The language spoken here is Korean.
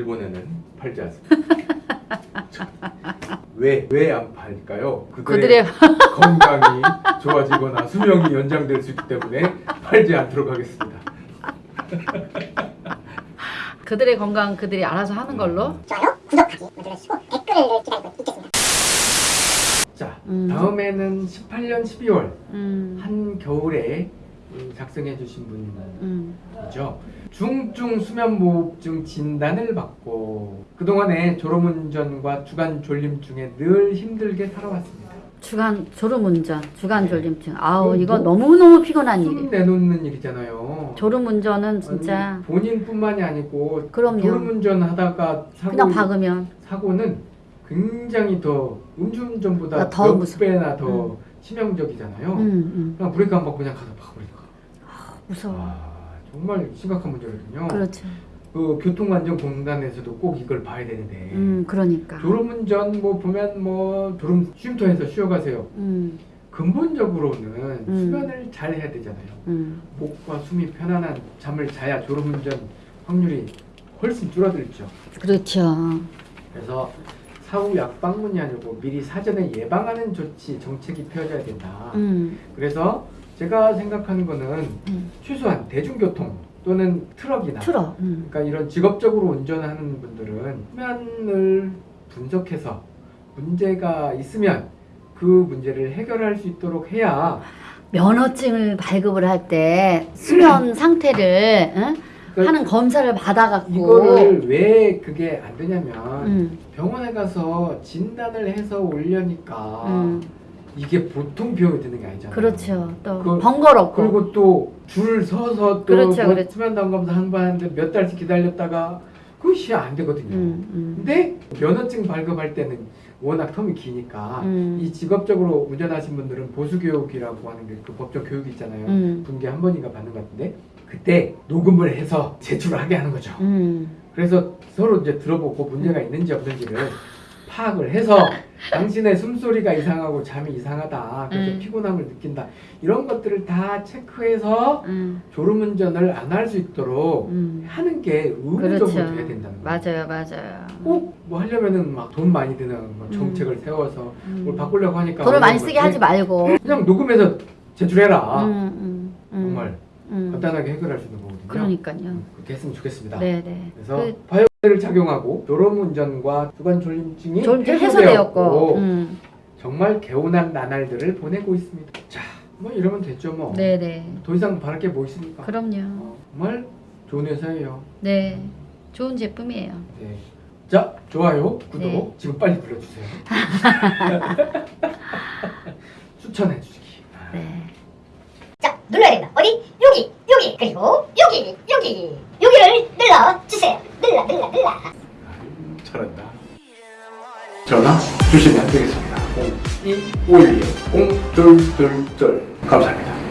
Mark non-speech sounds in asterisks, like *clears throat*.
일본에는 팔지 않습니다. 왜 왜 안 팔까요? 그들의 *laughs* 건강이 좋아지거나 수명이 연장될 수 있기 때문에 팔지 않도록 하겠습니다. *laughs* 그들의 건강 그들이 알아서 하는 걸로. 좋아요, 구독하기 눌러주시고 댓글을 기다리고 있겠습니다. 자, 음. 다음에는 18년 12월 음. 한 겨울에 작성해 주신 음. 분이죠. 중증 수면무호흡증 진단을 받고 그동안에 졸음운전과 주간 졸림증에 늘 힘들게 살아왔습니다. 주간 졸음운전, 주간 졸림증. 아우 뭐, 이거 뭐, 너무 너무 피곤한 숨 일이. 내놓는 일이잖아요. 졸음운전은 진짜 아니, 본인뿐만이 아니고 그럼요. 졸음운전 하다가 사고, 그냥 박으면 사고는 굉장히 더 음주운전보다 아, 더몇 무서워. 배나 더 치명적이잖아요. 음, 음. 그냥 브레이크 안 밟고 그냥 가서 박아버리니까. 무서워. 아, 정말 심각한 문제거든요. 그렇죠. 그 교통안전공단에서도 꼭 이걸 봐야 되는데 음, 그러니까. 졸음운전 뭐 보면 뭐 졸음 쉼터에서 쉬어가세요. 음, 근본적으로는 음. 수면을 잘 해야 되잖아요. 음. 목과 숨이 편안한 잠을 자야 졸음운전 확률이 훨씬 줄어들죠. 그렇죠. 그래서 사후 약방문이 아니고 미리 사전에 예방하는 조치 정책이 펴져야 된다. 음, 그래서 제가 생각하는 거는 음. 최소한 대중교통 또는 트럭이나 트레일러. 음. 그러니까 이런 직업적으로 운전하는 분들은 수면을 분석해서 문제가 있으면 그 문제를 해결할 수 있도록 해야 면허증을 발급을 할 때 수면 *clears throat* 상태를 응? 그러니까 하는 검사를 받아갖고 이거를 왜 그게 안 되냐면 음, 병원에 가서 진단을 해서 올려니까 음. 이게 보통 비용이 드는 게 아니잖아요. 그렇죠. 또 그- 번거롭고 그리고 또 줄 서서 또 그렇죠, 뭐 그렇죠. 수면 담검사 한번 하는데 몇 달씩 기다렸다가 그것이 안 되거든요. 음, 음. 근데 면허증 발급할 때는 워낙 텀이 기니까 음. 이 직업적으로 운전하신 분들은 보수교육이라고 하는 게 그 법정 교육이 있잖아요. 음. 분기에 한 번인가 받는 것 같은데 그때 녹음을 해서 제출을 하게 하는 거죠. 음. 그래서 서로 이제 들어보고 문제가 있는지 없는지를 파악을 해서 *laughs* 당신의 숨소리가 이상하고 잠이 이상하다. 그래서 음. 피곤함을 느낀다. 이런 것들을 다 체크해서 음. 졸음운전을 안 할 수 있도록 음. 하는 게 의무적으로 그렇죠. 돼야 된다는 거예요. 맞아요, 맞아요. 꼭 뭐 하려면은 막 돈 많이 드는 뭐 정책을 세워서 음. 뭘 바꾸려고 하니까 돈을 많이 쓰게. 하지 말고. 그냥 녹음해서 제출해라. 음, 음, 음. 정말 음. 간단하게 해결할 수 있는 거거든요. 그러니까요. 음, 그렇게 했으면 좋겠습니다. 네, 네. 그래서 그 를 작용하고 졸음운전과 주간 졸림증이 졸음증 해소되었고 해소되었고. 음. 정말 개운한 나날들을 보내고 있습니다. 자, 뭐 이러면 됐죠 뭐. 네, 네. 더 이상 바랄 게 뭐 있습니까? 그럼요. 어, 정말 좋은 회사예요. 네. 좋은 제품이에요. 네. 자, 좋아요, 구독 네. 지금 빨리 눌러주세요. *laughs* 추천해 주시기. 네. 자, 눌러야 된다. 어디? 그리고 여기, 여기, 여기를 눌러주세요. 눌러, 눌러, 눌러. 잘한다. 전화 주시면 되겠습니다. 0251 0222 감사합니다.